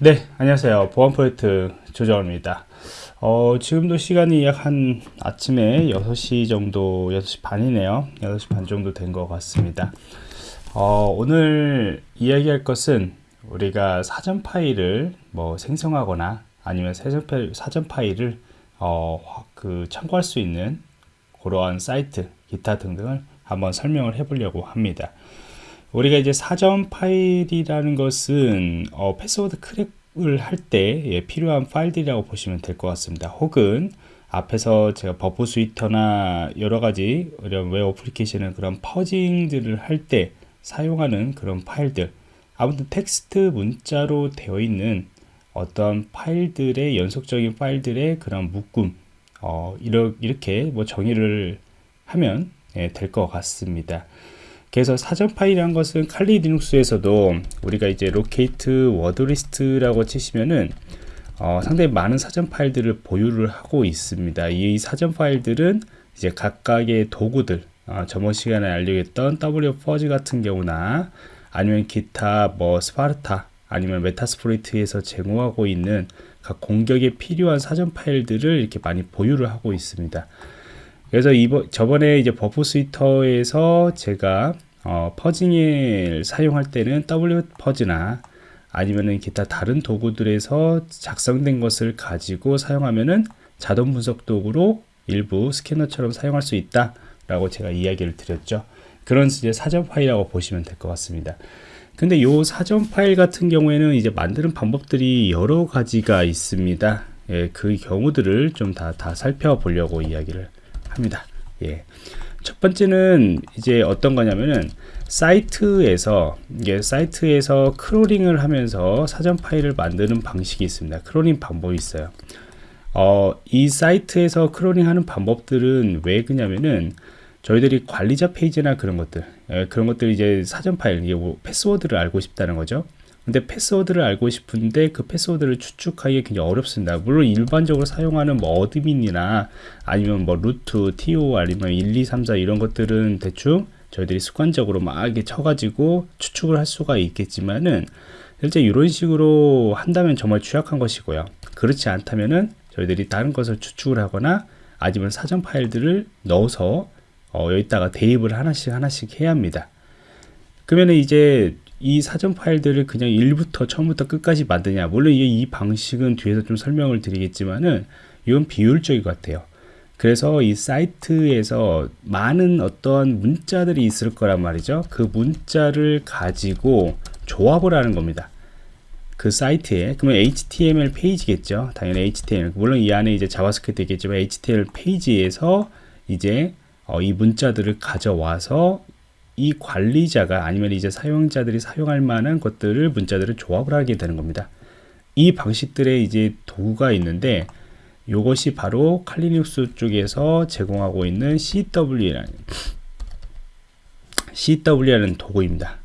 네, 안녕하세요. 보안 프로젝트 조정원입니다. 어, 지금도 시간이 약 한 아침에 6시 정도, 6시 반이네요. 6시 반 정도 된 것 같습니다. 어, 오늘 이야기할 것은 우리가 사전 파일을 뭐 생성하거나 아니면 사전, 파일, 사전 파일을 어, 그 참고할 수 있는 그러한 사이트, 기타 등등을 한번 설명을 해 보려고 합니다. 우리가 이제 사전 파일이라는 것은 어, 패스워드 crack을 할 때 예, 필요한 파일들이라고 보시면 될 것 같습니다. 혹은 앞에서 제가 Burp Suite나 여러 가지 이런 웹 어플리케이션의 그런 fuzzing들을 할 때 사용하는 그런 파일들 아무튼 텍스트 문자로 되어 있는 어떤 파일들의 연속적인 파일들의 그런 묶음 어, 이렇게 뭐 정의를 하면 예, 될것 같습니다. 그래서 사전 파일이란 것은 칼리 리눅스에서도 우리가 이제 locate wordlist라고 치시면은 어, 상당히 많은 사전 파일들을 보유를 하고 있습니다. 이 사전 파일들은 이제 각각의 도구들, 어, 저번 시간에 알려줬던 W4G 같은 경우나 아니면 기타 뭐 Sparta 아니면 Metasploit에서 제공하고 있는 각 공격에 필요한 사전 파일들을 이렇게 많이 보유를 하고 있습니다. 그래서 이번 저번에 이제 Burp Suite에서 제가 어, fuzzing을 사용할 때는 wfuzz나 아니면은 기타 다른 도구들에서 작성된 것을 가지고 사용하면은 자동 분석 도구로 일부 스캐너처럼 사용할 수 있다 라고 제가 이야기를 드렸죠 그런 이제 사전 파일이라고 보시면 될 것 같습니다 근데 요 사전 파일 같은 경우에는 이제 만드는 방법들이 여러 가지가 있습니다 예, 그 경우들을 좀 다 다 살펴보려고 이야기를 합니다. 예. 첫 번째는 이제 어떤 거냐면은 사이트에서 이게 사이트에서 crawling을 하면서 사전 파일을 만드는 방식이 있습니다. crawling 방법이 있어요. 어, 이 사이트에서 crawling 하는 방법들은 왜 그냐면은 저희들이 관리자 페이지나 그런 것들 예, 그런 것들 이제 사전 파일 이게 뭐 패스워드를 알고 싶다는 거죠. 근데 패스워드를 알고 싶은데 그 패스워드를 추측하기 굉장히 어렵습니다. 물론 일반적으로 사용하는 뭐 admin이나 아니면 뭐 root, toor 아니면 1, 2, 3, 4 이런 것들은 대충 저희들이 습관적으로 막 이렇게 쳐가지고 추측을 할 수가 있겠지만은 실제 이런 식으로 한다면 정말 취약한 것이고요. 그렇지 않다면은 저희들이 다른 것을 추측을 하거나 아니면 사전 파일들을 넣어서 어, 여기다가 대입을 하나씩 하나씩 해야 합니다. 그러면 이제 이 사전 파일들을 그냥 1부터 처음부터 끝까지 만드냐. 물론 이 방식은 뒤에서 좀 설명을 드리겠지만은 이건 비효율적인 것 같아요. 그래서 이 사이트에서 많은 어떤 문자들이 있을 거란 말이죠. 그 문자를 가지고 조합을 하는 겁니다. 그 사이트에. 그러면 HTML 페이지겠죠. 당연히 HTML 물론 이 안에 이제 JavaScript 있겠지만 HTML 페이지에서 이제 어, 이 문자들을 가져와서 이 관리자가 아니면 이제 사용자들이 사용할 만한 것들을 문자들을 조합을 하게 되는 겁니다. 이 방식들의 이제 도구가 있는데 이것이 바로 칼리눅스 쪽에서 제공하고 있는 CW라는 CW라는 도구입니다.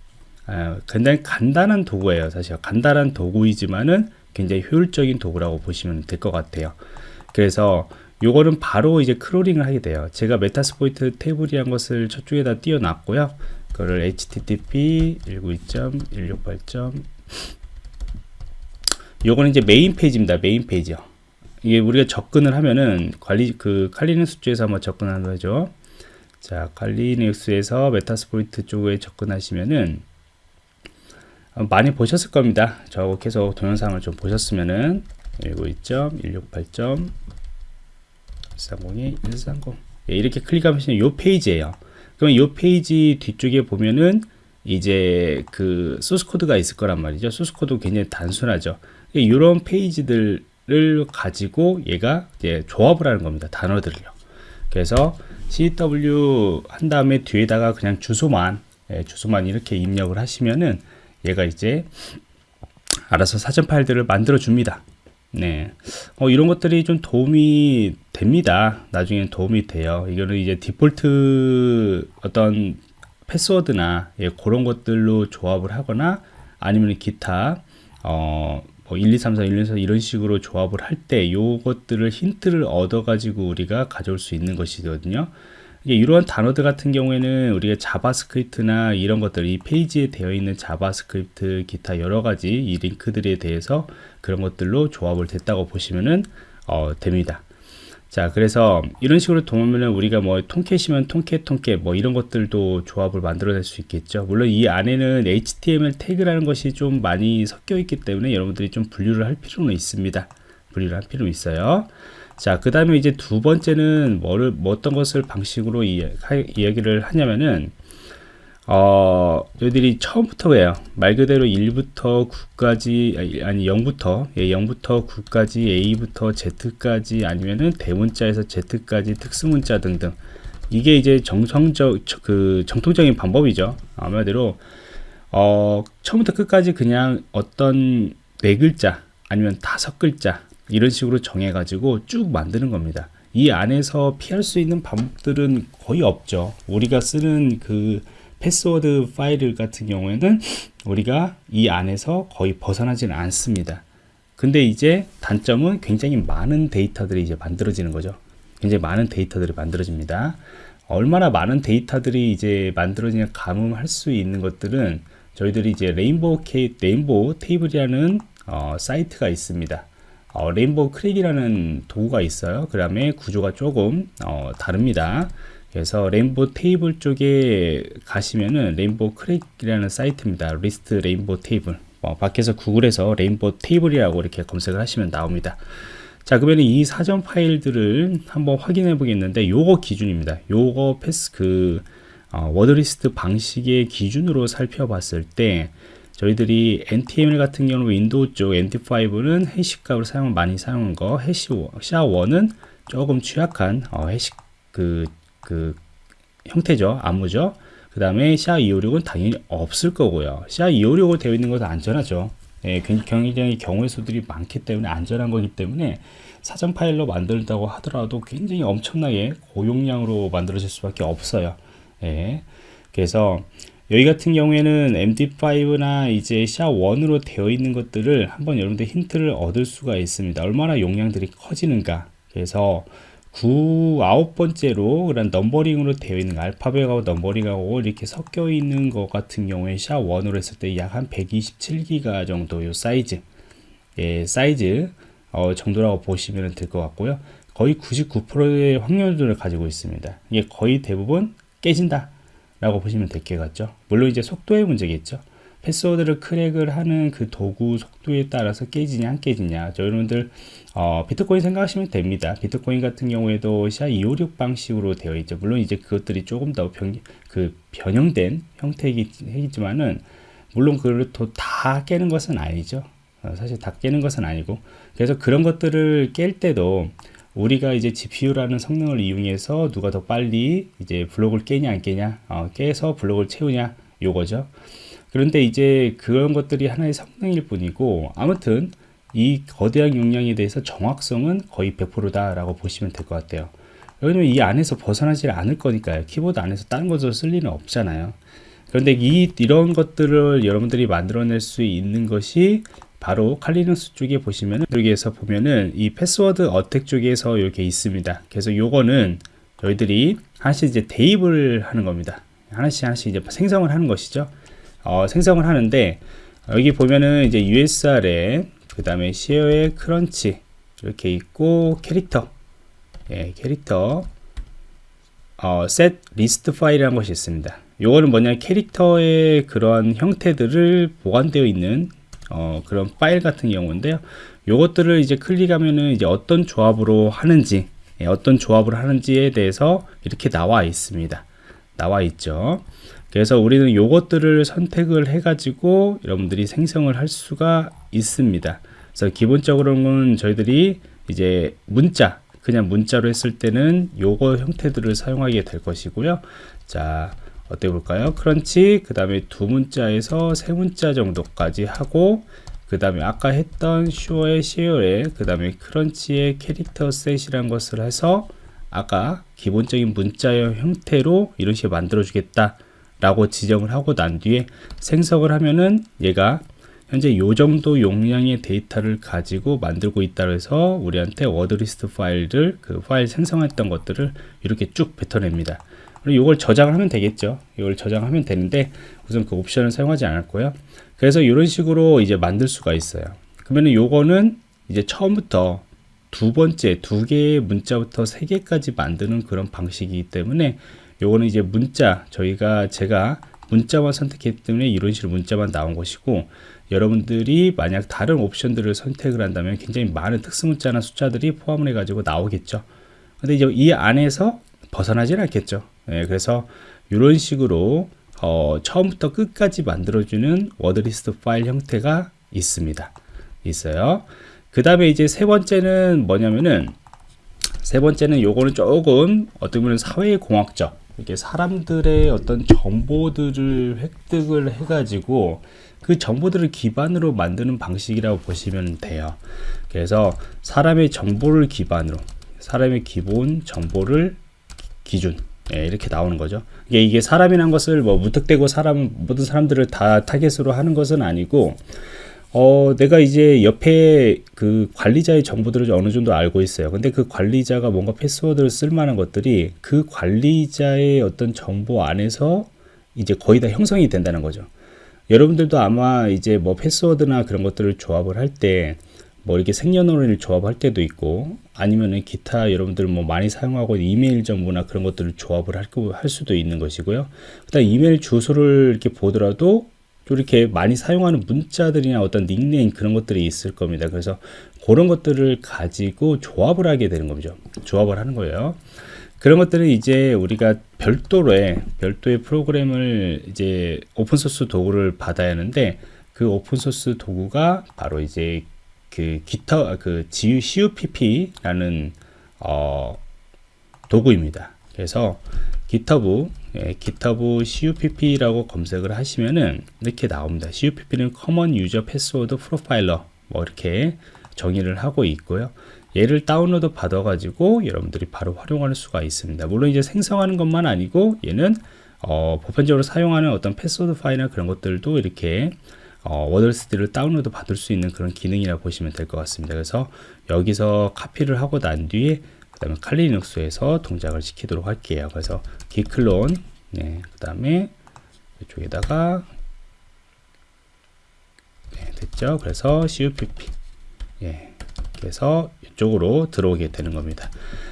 아, 굉장히 간단한 도구예요. 사실 간단한 도구이지만은 굉장히 효율적인 도구라고 보시면 될 것 같아요. 그래서 요거는 바로 이제 크롤링을 하게 돼요 제가 메타스포이트 테이블이란 것을 저쪽에다 띄워놨고요 그거를 http 192.168. 요거는 이제 메인 페이지입니다 메인 페이지요 이게 우리가 접근을 하면은 관리 그 칼리눅스에서 한번 접근하는 거죠 자 칼리눅스에서 메타스포이트 쪽에 접근하시면은 많이 보셨을 겁니다 저 계속 동영상을 좀 보셨으면은 192.168. 130에 130 예, 이렇게 클릭하시면 이 페이지예요. 그럼 이 페이지 뒤쪽에 보면은 이제 그 소스 코드가 있을 거란 말이죠. 소스 코드 굉장히 단순하죠. 이런 페이지들을 가지고 얘가 이제 조합을 하는 겁니다 단어들을요. 그래서 CW 한 다음에 뒤에다가 그냥 주소만 예, 주소만 이렇게 입력을 하시면은 얘가 이제 알아서 사전 파일들을 만들어 줍니다. 네. 어, 이런 것들이 좀 도움이 됩니다. 나중에 도움이 돼요. 이거는 이제 디폴트 어떤 패스워드나 예, 그런 것들로 조합을 하거나 아니면 기타 어, 뭐 1, 2, 3, 4, 1, 2, 4 이런 식으로 조합을 할 때 요것들을 힌트를 얻어 가지고 우리가 가져올 수 있는 것이거든요. 이러한 단어들 같은 경우에는 우리가 자바스크립트나 이런 것들 이 페이지에 되어 있는 자바스크립트 기타 여러 가지 이 링크들에 대해서 그런 것들로 조합을 됐다고 보시면은 어, 됩니다. 자 그래서 이런 식으로 보면은 우리가 뭐 통캣이면 통캣 통캣 뭐 이런 것들도 조합을 만들어낼 수 있겠죠. 물론 이 안에는 HTML 태그라는 것이 좀 많이 섞여 있기 때문에 여러분들이 좀 분류를 할 필요는 있습니다. 분류를 할 필요는 있어요. 자그 다음에 이제 두 번째는 뭐를 뭐 어떤 것을 방식으로 이, 이야기를 하냐면은 어, 저희들이 처음부터예요. 말 그대로 1부터 9까지, 아니, 0부터, 예, 0부터 9까지, A부터 Z까지, 아니면은 대문자에서 Z까지 특수문자 등등. 이게 이제 정성적, 그, 정통적인 방법이죠. 아마대로, 어, 처음부터 끝까지 그냥 어떤 네 글자, 아니면 다섯 글자, 이런 식으로 정해가지고 쭉 만드는 겁니다. 이 안에서 피할 수 있는 방법들은 거의 없죠. 우리가 쓰는 그, 패스워드 파일 같은 경우에는 우리가 이 안에서 거의 벗어나지는 않습니다. 근데 이제 단점은 굉장히 많은 데이터들이 이제 만들어지는 거죠. 굉장히 많은 데이터들이 만들어집니다. 얼마나 많은 데이터들이 이제 만들어지냐 감음할 수 있는 것들은 저희들이 이제 레인보우 케이, 레인보우 테이블이라는 어, 사이트가 있습니다. 어, 레인보우 크랙이라는 도구가 있어요. 그 다음에 구조가 조금 어, 다릅니다. 그래서 레인보 테이블 쪽에 가시면은 레인보 크랙이라는 사이트입니다. 리스트 레인보 테이블. 어, 밖에서 구글에서 레인보 테이블이라고 이렇게 검색을 하시면 나옵니다. 자, 그러면 이 사전 파일들을 한번 확인해 보겠는데 요거 기준입니다. 요거 패스 그 어, 워드리스트 방식의 기준으로 살펴봤을 때 저희들이 NTML 같은 경우 윈도우 쪽 NT5는 해시 값을 사용 많이 사용한 거, 해시 샤1은 조금 취약한 어, 해시 그 그 형태죠. 암무죠. 그 다음에 샤256은 당연히 없을 거고요. 샤256으로 되어 있는 것은 안전하죠. 예, 굉장히 경우의 수들이 많기 때문에 안전한 거기 때문에 사전 파일로 만들다고 하더라도 굉장히 엄청나게 고용량으로 만들어질 수밖에 없어요. 예, 그래서 여기 같은 경우에는 MD5나 이제 샤1으로 되어 있는 것들을 한번 여러분들 힌트를 얻을 수가 있습니다. 얼마나 용량들이 커지는가. 그래서 9, 아홉 번째로 그런 넘버링으로 되어 있는 알파벳하고 넘버링하고 이렇게 섞여 있는 것 같은 경우에 샤1으로 했을 때 약 한 127기가 정도 요 사이즈 예, 사이즈 어, 정도라고 보시면 될 것 같고요. 거의 99%의 확률들을 가지고 있습니다. 이게 거의 대부분 깨진다 라고 보시면 될 것 같죠? 물론 이제 속도의 문제겠죠 패스워드를 크랙을 하는 그 도구 속도에 따라서 깨지냐 안 깨지냐. 저 여러분들 어, 비트코인 생각하시면 됩니다. 비트코인 같은 경우에도 SHA-256 방식으로 되어 있죠. 물론 이제 그것들이 조금 더 변, 그 변형된 형태이지만은 물론 그걸 또 다 깨는 것은 아니죠. 어, 사실 다 깨는 것은 아니고. 그래서 그런 것들을 깰 때도 우리가 이제 GPU라는 성능을 이용해서 누가 더 빨리 이제 블록을 깨냐 안 깨냐 어, 깨서 블록을 채우냐 요거죠 그런데 이제 그런 것들이 하나의 성능일 뿐이고 아무튼 이 거대한 용량에 대해서 정확성은 거의 100%다 라고 보시면 될 것 같아요. 왜냐면 이 안에서 벗어나지 않을 거니까요. 키보드 안에서 다른 것을 쓸 리는 없잖아요. 그런데 이 이런 것들을 여러분들이 만들어낼 수 있는 것이 바로 칼리눅스 쪽에 보시면은 여기에서 보면은 이 패스워드 어택 쪽에서 이렇게 있습니다. 그래서 요거는 저희들이 하나씩 이제 대입을 하는 겁니다. 하나씩 하나씩 이제 생성을 하는 것이죠 어, 생성을 하는데 여기 보면은 이제 USR에 그 다음에 시어의 크런치 이렇게 있고 캐릭터 예, 캐릭터 어, set list 파일이라는 것이 있습니다. 요거는 뭐냐 캐릭터의 그런 형태들을 보관되어 있는 어, 그런 파일 같은 경우인데요. 요것들을 이제 클릭하면은 이제 어떤 조합으로 하는지 예, 어떤 조합을 하는지에 대해서 이렇게 나와 있습니다. 나와 있죠. 그래서 우리는 요것들을 선택을 해 가지고 여러분들이 생성을 할 수가 있습니다. 그래서 기본적으로는 저희들이 이제 문자 그냥 문자로 했을 때는 요거 형태들을 사용하게 될 것이고요. 자 어떻게 볼까요? 크런치 그 다음에 두 문자에서 세 문자 정도까지 하고 그 다음에 아까 했던 슈어의 시어에 그 다음에 크런치의 캐릭터 셋이라는 것을 해서 아까 기본적인 문자의 형태로 이런 식으로 만들어 주겠다 라고 지정을 하고 난 뒤에 생성을 하면은 얘가 현재 요 정도 용량의 데이터를 가지고 만들고 있다 해서 우리한테 워드리스트 파일을 그 파일 생성했던 것들을 이렇게 쭉 뱉어냅니다. 그리고 이걸 저장을 하면 되겠죠. 이걸 저장하면 되는데 우선 그 옵션을 사용하지 않았고요. 그래서 이런 식으로 이제 만들 수가 있어요. 그러면은 요거는 이제 처음부터 두 번째 두 개의 문자부터 세 개까지 만드는 그런 방식이기 때문에 요거는 이제 문자 저희가 제가 문자만 선택했기 때문에 이런 식으로 문자만 나온 것이고 여러분들이 만약 다른 옵션들을 선택을 한다면 굉장히 많은 특수 문자나 숫자들이 포함을 해 가지고 나오겠죠. 근데 이제 이 안에서 벗어나질 않겠죠. 예, 그래서 이런 식으로 어, 처음부터 끝까지 만들어주는 워드리스트 파일 형태가 있습니다. 있어요. 그 다음에 이제 세 번째는 뭐냐면은 세 번째는 요거는 조금 어떻게 보면 사회공학적 이렇게 사람들의 어떤 정보들을 획득을 해가지고 그 정보들을 기반으로 만드는 방식이라고 보시면 돼요. 그래서 사람의 정보를 기반으로 사람의 기본 정보를 기준 예, 이렇게 나오는 거죠. 이게, 이게 사람이란 것을 뭐 무턱대고 사람 모든 사람들을 다 타겟으로 하는 것은 아니고 어, 내가 이제 옆에 그 관리자의 정보들을 어느 정도 알고 있어요. 근데 그 관리자가 뭔가 패스워드를 쓸 만한 것들이 그 관리자의 어떤 정보 안에서 이제 거의 다 형성이 된다는 거죠. 여러분들도 아마 이제 뭐 패스워드나 그런 것들을 조합을 할 때 뭐 이렇게 생년월일을 조합할 때도 있고 아니면은 기타 여러분들 뭐 많이 사용하고 이메일 정보나 그런 것들을 조합을 할, 할 수도 있는 것이고요. 그다음 이메일 주소를 이렇게 보더라도 이렇게 많이 사용하는 문자들이나 어떤 닉네임 그런 것들이 있을 겁니다. 그래서 그런 것들을 가지고 조합을 하게 되는 거죠. 조합을 하는 거예요. 그런 것들은 이제 우리가 별도로의 별도의 프로그램을 이제 오픈소스 도구를 받아야 하는데 그 오픈소스 도구가 바로 이제 그 기타 그 CUPP라는 어, 도구입니다. 그래서 GitHub, 예, GitHub CUPP라고 검색을 하시면은 이렇게 나옵니다. CUPP는 Common User Password Profiler 뭐 이렇게 정의를 하고 있고요. 얘를 다운로드 받아 가지고 여러분들이 바로 활용할 수가 있습니다. 물론 이제 생성하는 것만 아니고 얘는 어, 보편적으로 사용하는 어떤 패스워드 파일이나 그런 것들도 이렇게 어, 워드스티를 다운로드 받을 수 있는 그런 기능이라고 보시면 될 것 같습니다. 그래서 여기서 카피를 하고 난 뒤에 그 다음에 칼리눅스에서 동작을 시키도록 할게요. 그래서 기클론, 네, 그 다음에 이쪽에다가 네, 됐죠. 그래서 CUPP, 예, 그래서 이쪽으로 들어오게 되는 겁니다.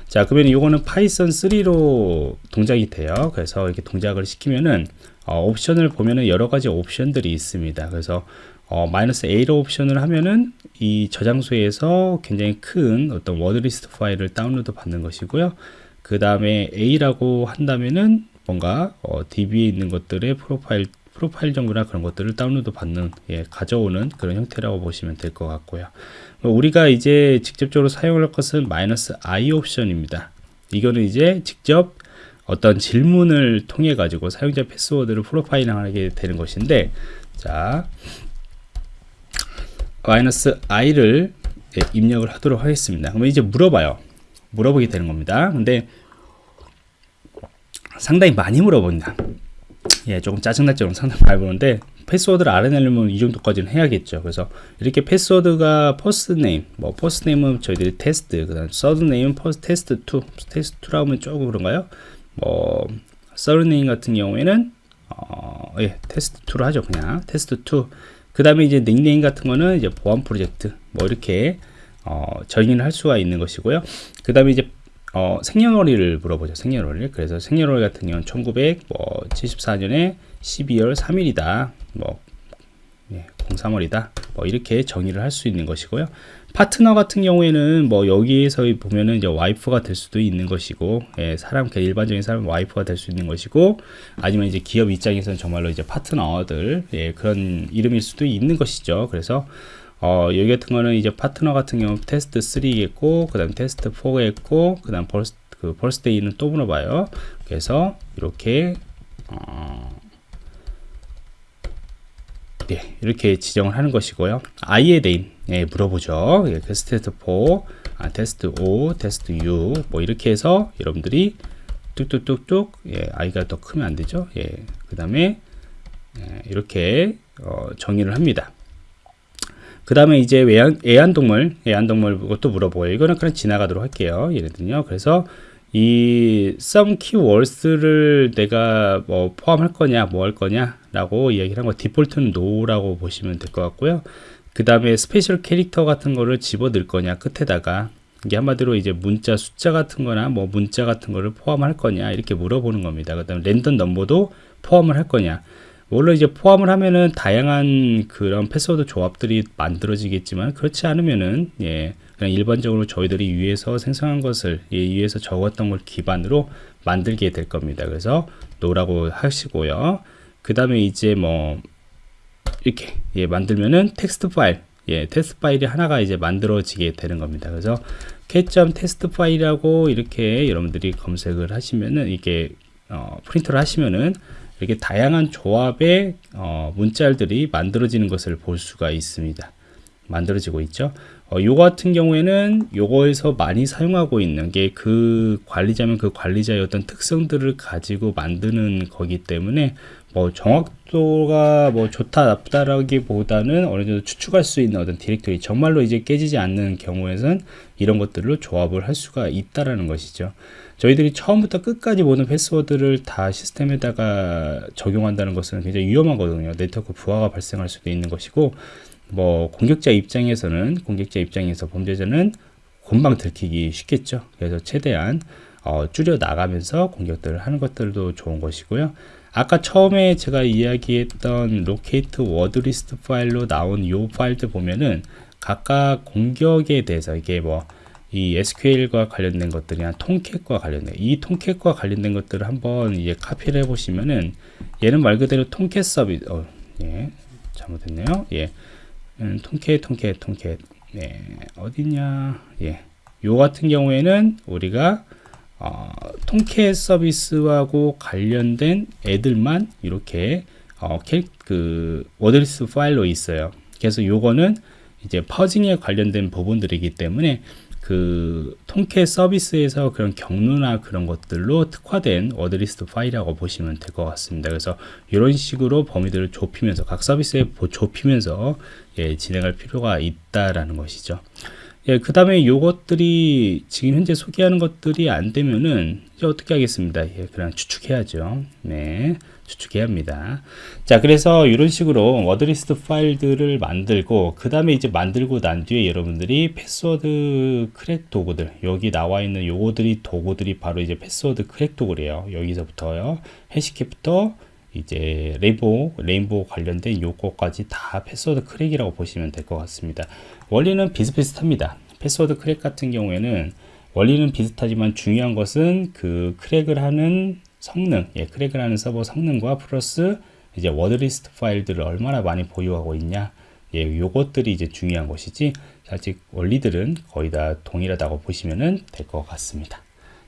자, 그러면 이거는 파이썬 3로 동작이 돼요. 그래서 이렇게 동작을 시키면은 어, 옵션을 보면은 여러 가지 옵션들이 있습니다. 그래서 어, 마이너스 A로 옵션을 하면은 이 저장소에서 굉장히 큰 어떤 워드리스트 파일을 다운로드 받는 것이고요. 그 다음에 A라고 한다면은 뭔가 어, DB에 있는 것들의 프로파일 프로파일 정보나 그런 것들을 다운로드 받는 예, 가져오는 그런 형태라고 보시면 될 것 같고요. 뭐 우리가 이제 직접적으로 사용할 것은 마이너스 I 옵션입니다. 이거는 이제 직접 어떤 질문을 통해 가지고 사용자 패스워드를 프로파일링하게 되는 것인데 자 마이너스 i를 네, 입력을 하도록 하겠습니다. 그러면 이제 물어봐요. 물어보게 되는 겁니다. 근데 상당히 많이 물어본다. 예, 조금 짜증날 정도로 상당히 많이 보는데 패스워드를 알아내려면 이 정도까지는 해야겠죠. 그래서 이렇게 패스워드가 퍼스트 네임, 뭐 퍼스트 네임은 저희들이 테스트, 그다음 서드 네임은 퍼스트 테스트 2, 테스트 2라고 하면 조금 그런가요? 뭐 서드 네임 같은 경우에는 어, 예, 테스트 2로 하죠. 그냥 테스트 2. 그 다음에 이제 닉네임 같은 거는 이제 보안 프로젝트 뭐 이렇게 어, 정의를 할 수가 있는 것이고요. 그 다음에 이제 어, 생년월일을 물어보죠. 생년월일. 그래서 생년월일 같은 경우는 1974년에 12월 3일이다. 뭐 예, 03월이다. 뭐 이렇게 정의를 할 수 있는 것이고요. 파트너 같은 경우에는 뭐 여기에서 보면은 이제 와이프가 될 수도 있는 것이고, 예, 사람 그 일반적인 사람 와이프가 될 수 있는 것이고, 아니면 이제 기업 입장에서는 정말로 이제 파트너들 예, 그런 이름일 수도 있는 것이죠. 그래서 어, 여기 같은 거는 이제 파트너 같은 경우 테스트 3겠고, 그 다음 테스트 4겠고, 그 다음 벌스, 그 벌스데이는 또 물어봐요. 그래서 이렇게, 어, 네, 이렇게 지정을 하는 것이고요. i에 대인, 예, 물어보죠. 예, 그 테스트 4, 아, 테스트 5, 테스트 6, 뭐 이렇게 해서 여러분들이 뚝뚝뚝뚝, 예, i가 더 크면 안 되죠. 예, 그 다음에, 예, 이렇게, 어, 정의를 합니다. 그 다음에 이제 애완, 애완동물, 애완동물 그것도 물어보고요. 이거는 그냥 지나가도록 할게요. 예를 들요. 그래서 이 some keywords를 내가 뭐 포함할 거냐, 뭐 할 거냐 라고 이야기를 한 거 디폴트는 no라고 보시면 될 것 같고요. 그 다음에 스페셜 캐릭터 같은 거를 집어 넣을 거냐 끝에다가 이게 한마디로 이제 문자 숫자 같은 거나 뭐 문자 같은 거를 포함할 거냐 이렇게 물어보는 겁니다. 그 다음에 랜덤 넘버도 포함을 할 거냐 물론 이제 포함을 하면은 다양한 그런 패스워드 조합들이 만들어지겠지만 그렇지 않으면은 예 그냥 일반적으로 저희들이 위에서 생성한 것을 예, 위에서 적었던 걸 기반으로 만들게 될 겁니다. 그래서 노라고 하시고요. 그 다음에 이제 뭐 이렇게 예, 만들면은 텍스트 파일 예, 테스트 파일이 하나가 이제 만들어지게 되는 겁니다. 그래서 k.test 테스트 파일이라고 이렇게 여러분들이 검색을 하시면은 이게 어, 프린터를 하시면은 이렇게 다양한 조합의 어, 문자들이 만들어지는 것을 볼 수가 있습니다. 만들어지고 있죠. 어, 요 같은 경우에는 요거에서 많이 사용하고 있는 게 그 관리자면 그 관리자의 어떤 특성들을 가지고 만드는 거기 때문에 뭐 정확도가 뭐 좋다 나쁘다라기보다는 어느 정도 추측할 수 있는 어떤 디렉토리 정말로 이제 깨지지 않는 경우에는 이런 것들로 조합을 할 수가 있다라는 것이죠. 저희들이 처음부터 끝까지 모든 패스워드를 다 시스템에다가 적용한다는 것은 굉장히 위험하거든요. 네트워크 부하가 발생할 수도 있는 것이고 뭐 공격자 입장에서는 공격자 입장에서 범죄자는 금방 들키기 쉽겠죠. 그래서 최대한 어, 줄여 나가면서 공격들을 하는 것들도 좋은 것이고요. 아까 처음에 제가 이야기했던 로케이트 워드리스트 파일로 나온 요 파일들 보면은 각각 공격에 대해서 이게 뭐 이 SQL과 관련된 것들이나 통캣과 관련된 이 통캣과 관련된 것들을 한번 이제 카피를 해 보시면은 얘는 말 그대로 통캣 서비스 어, 예 잘못했네요 예 음, 통캣 통캣 통캣 네 어디냐 예요 같은 경우에는 우리가 어, 통캣 서비스하고 관련된 애들만 이렇게 어, 그 워드리스 파일로 있어요. 그래서 요거는 이제 퍼징에 관련된 부분들이기 때문에 그 통캣 서비스에서 그런 경로나 그런 것들로 특화된 워드리스트 파일이라고 보시면 될 것 같습니다. 그래서 이런 식으로 범위들을 좁히면서 각 서비스에 좁히면서 예, 진행할 필요가 있다라는 것이죠. 예, 그 다음에 요것들이 지금 현재 소개하는 것들이 안 되면은 이제 어떻게 하겠습니다. 예, 그냥 추측해야죠. 네. 추측해야 합니다. 자, 그래서 이런 식으로 워드리스트 파일들을 만들고, 그 다음에 이제 만들고 난 뒤에 여러분들이 패스워드 크랙 도구들, 여기 나와 있는 요거들이 도구들이 바로 이제 패스워드 크랙 도구래요. 여기서부터요. 해시캡부터 이제 레인보우, 레인보우 관련된 요거까지 다 패스워드 크랙이라고 보시면 될 것 같습니다. 원리는 비슷비슷합니다. 패스워드 크랙 같은 경우에는 원리는 비슷하지만 중요한 것은 그 크랙을 하는 성능, 예, 크랙을 하는 서버 성능과 플러스 이제 워드리스트 파일들을 얼마나 많이 보유하고 있냐, 예, 요것들이 이제 중요한 것이지, 아직 원리들은 거의 다 동일하다고 보시면 될 것 같습니다.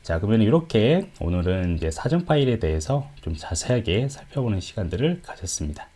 자, 그러면 이렇게 오늘은 이제 사전 파일에 대해서 좀 자세하게 살펴보는 시간들을 가졌습니다.